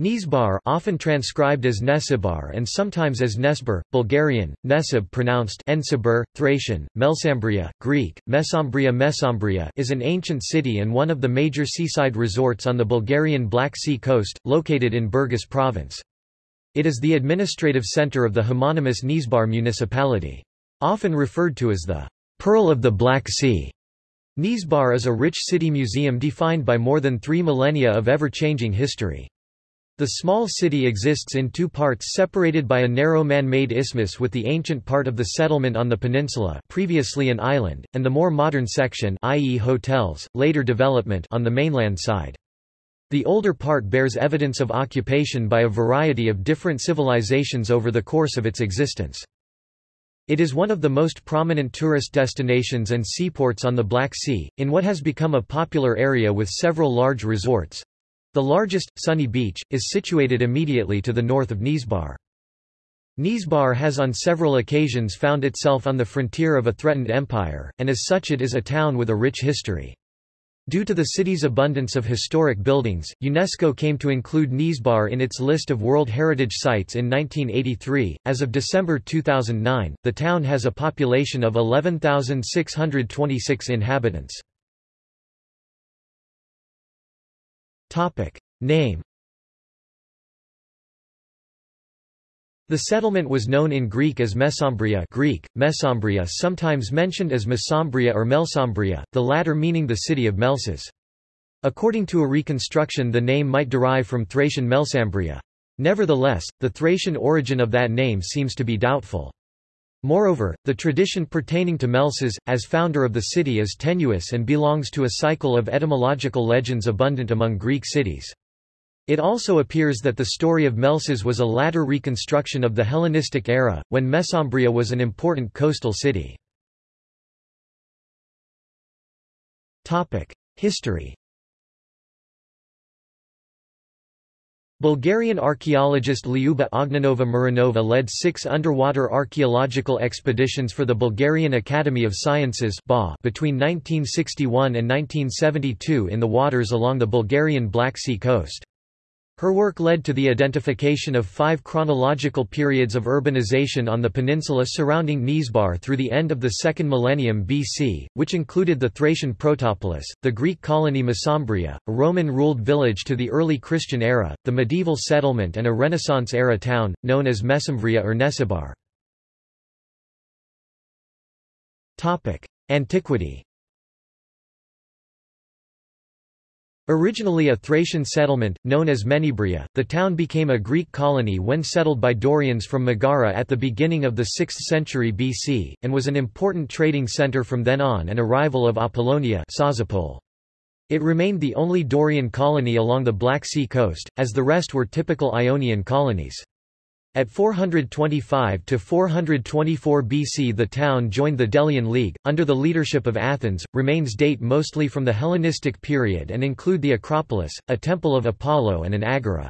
Nesebar often transcribed as Nesibar and sometimes as Nesbar, Bulgarian, Nesib pronounced Ensibur, Thracian, Melsambria, Greek, Mesembria Mesembria is an ancient city and one of the major seaside resorts on the Bulgarian Black Sea coast, located in Burgas province. It is the administrative center of the homonymous Nesebar municipality. Often referred to as the Pearl of the Black Sea. Nesebar is a rich city museum defined by more than three millennia of ever-changing history. The small city exists in two parts separated by a narrow man-made isthmus with the ancient part of the settlement on the peninsula previously an island, and the more modern section i.e. hotels, later development on the mainland side. The older part bears evidence of occupation by a variety of different civilizations over the course of its existence. It is one of the most prominent tourist destinations and seaports on the Black Sea, in what has become a popular area with several large resorts, the largest, Sunny Beach, is situated immediately to the north of Nesebar. Nesebar has on several occasions found itself on the frontier of a threatened empire, and as such it is a town with a rich history. Due to the city's abundance of historic buildings, UNESCO came to include Nesebar in its list of World Heritage Sites in 1983. As of December 2009, the town has a population of 11,626 inhabitants. Topic. Name The settlement was known in Greek as Mesembria Greek, Mesembria sometimes mentioned as Mesambria or Melsambria, the latter meaning the city of Melses. According to a reconstruction the name might derive from Thracian Melsambria. Nevertheless, the Thracian origin of that name seems to be doubtful. Moreover, the tradition pertaining to Melses, as founder of the city is tenuous and belongs to a cycle of etymological legends abundant among Greek cities. It also appears that the story of Melses was a latter reconstruction of the Hellenistic era, when Mesembria was an important coastal city. History Bulgarian archaeologist Lyuba Ognenova Marinova led six underwater archaeological expeditions for the Bulgarian Academy of Sciences between 1961 and 1972 in the waters along the Bulgarian Black Sea coast. Her work led to the identification of five chronological periods of urbanization on the peninsula surrounding Nesebar through the end of the second millennium BC, which included the Thracian Protopolis, the Greek colony Mesembria, a Roman-ruled village to the early Christian era, the medieval settlement and a Renaissance-era town, known as Mesembria or Nesibar. Antiquity Originally a Thracian settlement, known as Menibria, the town became a Greek colony when settled by Dorians from Megara at the beginning of the 6th century BC, and was an important trading center from then on and a rival of Apollonia It remained the only Dorian colony along the Black Sea coast, as the rest were typical Ionian colonies. At 425 to 424 BC the town joined the Delian League, under the leadership of Athens. Remains date mostly from the Hellenistic period and include the Acropolis, a temple of Apollo and an agora.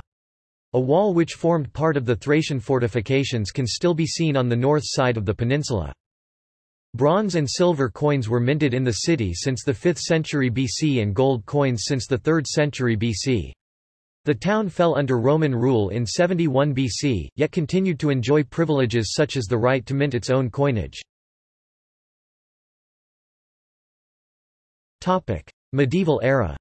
A wall which formed part of the Thracian fortifications can still be seen on the north side of the peninsula. Bronze and silver coins were minted in the city since the 5th century BC and gold coins since the 3rd century BC. The town fell under Roman rule in 71 BC, yet continued to enjoy privileges such as the right to mint its own coinage. Medieval era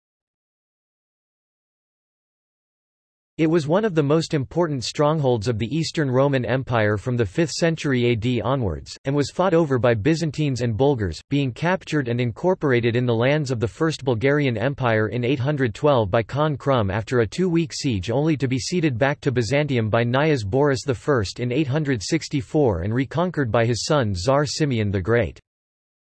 It was one of the most important strongholds of the Eastern Roman Empire from the 5th century AD onwards, and was fought over by Byzantines and Bulgars, being captured and incorporated in the lands of the First Bulgarian Empire in 812 by Khan Krum after a two-week siege only to be ceded back to Byzantium by Knyaz Boris I in 864 and reconquered by his son Tsar Simeon the Great.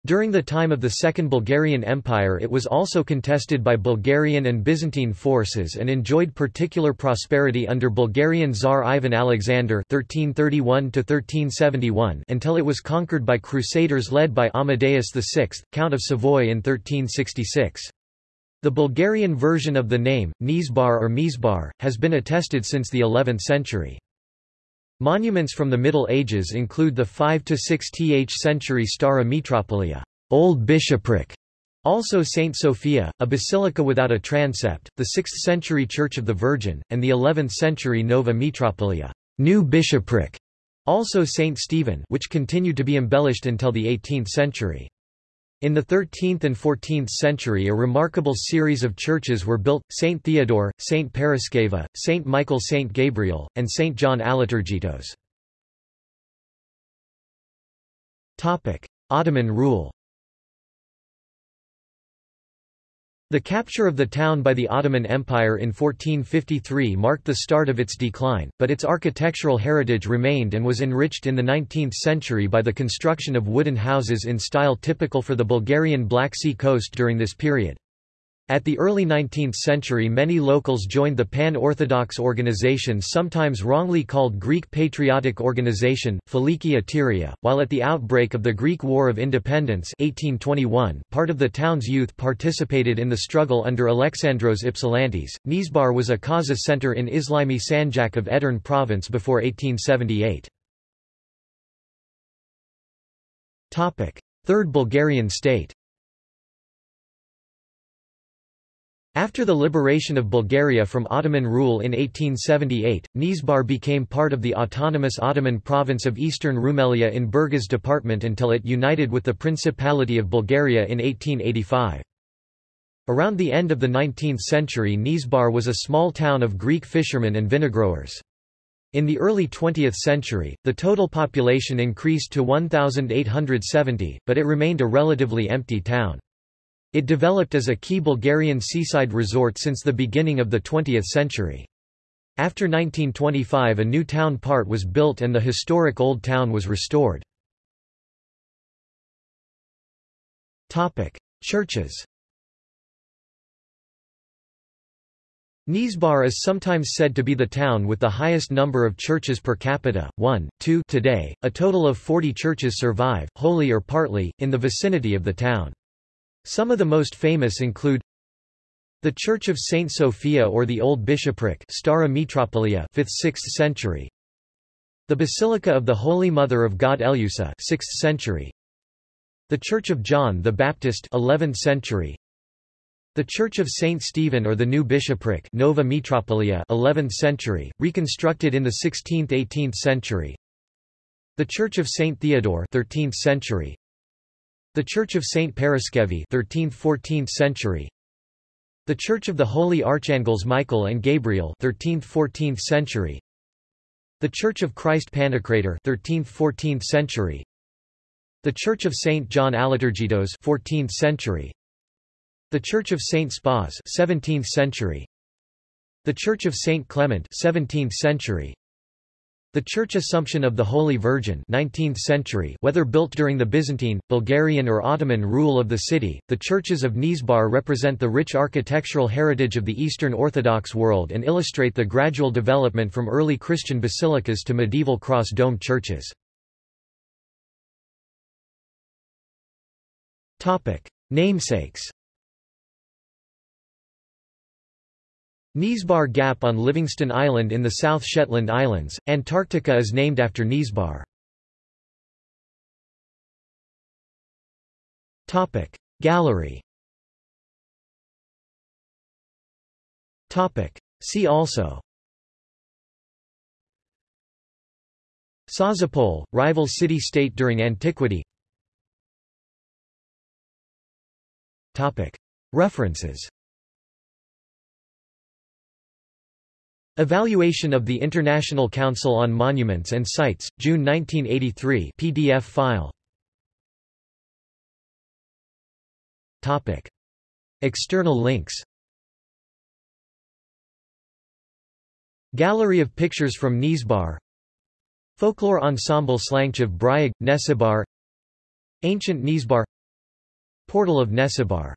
During the time of the Second Bulgarian Empire it was also contested by Bulgarian and Byzantine forces and enjoyed particular prosperity under Bulgarian Tsar Ivan Alexander 1331 until it was conquered by crusaders led by Amadeus VI, Count of Savoy in 1366. The Bulgarian version of the name, Nesebar or Mesebar, has been attested since the 11th century. Monuments from the Middle Ages include the 5–6th century Stara Metropolia Old Bishopric, Also Saint Sophia, a basilica without a transept, the 6th century Church of the Virgin, and the 11th century Nova Metropolia new bishopric", also Saint Stephen which continued to be embellished until the 18th century. In the 13th and 14th century a remarkable series of churches were built, St. Theodore, St. Paraskeva, St. Michael St. Gabriel, and St. John Aliturgitos. Ottoman rule The capture of the town by the Ottoman Empire in 1453 marked the start of its decline, but its architectural heritage remained and was enriched in the 19th century by the construction of wooden houses in style typical for the Bulgarian Black Sea coast during this period. At the early 19th century many locals joined the Pan-Orthodox organization sometimes wrongly called Greek Patriotic Organization, Filiki Eteria, while at the outbreak of the Greek War of Independence 1821, part of the town's youth participated in the struggle under Alexandros Ypsilantis. Nesebar was a Kaza center in Islami Sanjak of Edirne province before 1878. Third Bulgarian state After the liberation of Bulgaria from Ottoman rule in 1878, Nesebar became part of the autonomous Ottoman province of Eastern Rumelia in Burgas department until it united with the Principality of Bulgaria in 1885. Around the end of the 19th century Nesebar was a small town of Greek fishermen and vinegrowers. In the early 20th century, the total population increased to 1,870, but it remained a relatively empty town. It developed as a key Bulgarian seaside resort since the beginning of the 20th century. After 1925 a new town part was built and the historic Old Town was restored. Churches Nesebar is sometimes said to be the town with the highest number of churches per capita, 1, 2 today, a total of 40 churches survive, wholly or partly, in the vicinity of the town. Some of the most famous include the Church of Saint Sophia or the Old Bishopric Stara Metropolia 5th-6th century. The Basilica of the Holy Mother of God Eleusa 6th century. The Church of John the Baptist 11th century. The Church of Saint Stephen or the New Bishopric Nova Metropolia 11th century, reconstructed in the 16th–18th century. The Church of Saint Theodore 13th century the Church of Saint Paraskevi 13th–14th century. The Church of the Holy Archangels Michael and Gabriel 13th–14th century. The Church of Christ Pantocrator 13th–14th century. The Church of Saint John Aliturgitos 14th century. The Church of Saint Spas 17th century. The Church of Saint Clement 17th century. The Church Assumption of the Holy Virgin 19th century whether built during the Byzantine, Bulgarian or Ottoman rule of the city, the churches of Nesebar represent the rich architectural heritage of the Eastern Orthodox world and illustrate the gradual development from early Christian basilicas to medieval cross-domed churches. Namesakes Nesebar Gap on Livingston Island in the South Shetland Islands, Antarctica is named after Nesebar. Gallery. See also. Sozopol, rival city-state during antiquity. References Evaluation of the International Council on Monuments and Sites, June 1983 PDF file. Topic. External links. Gallery of pictures from Nesebar Folklore Ensemble Slanchev Bryag, Nesibar Ancient Nesebar Portal of Nesibar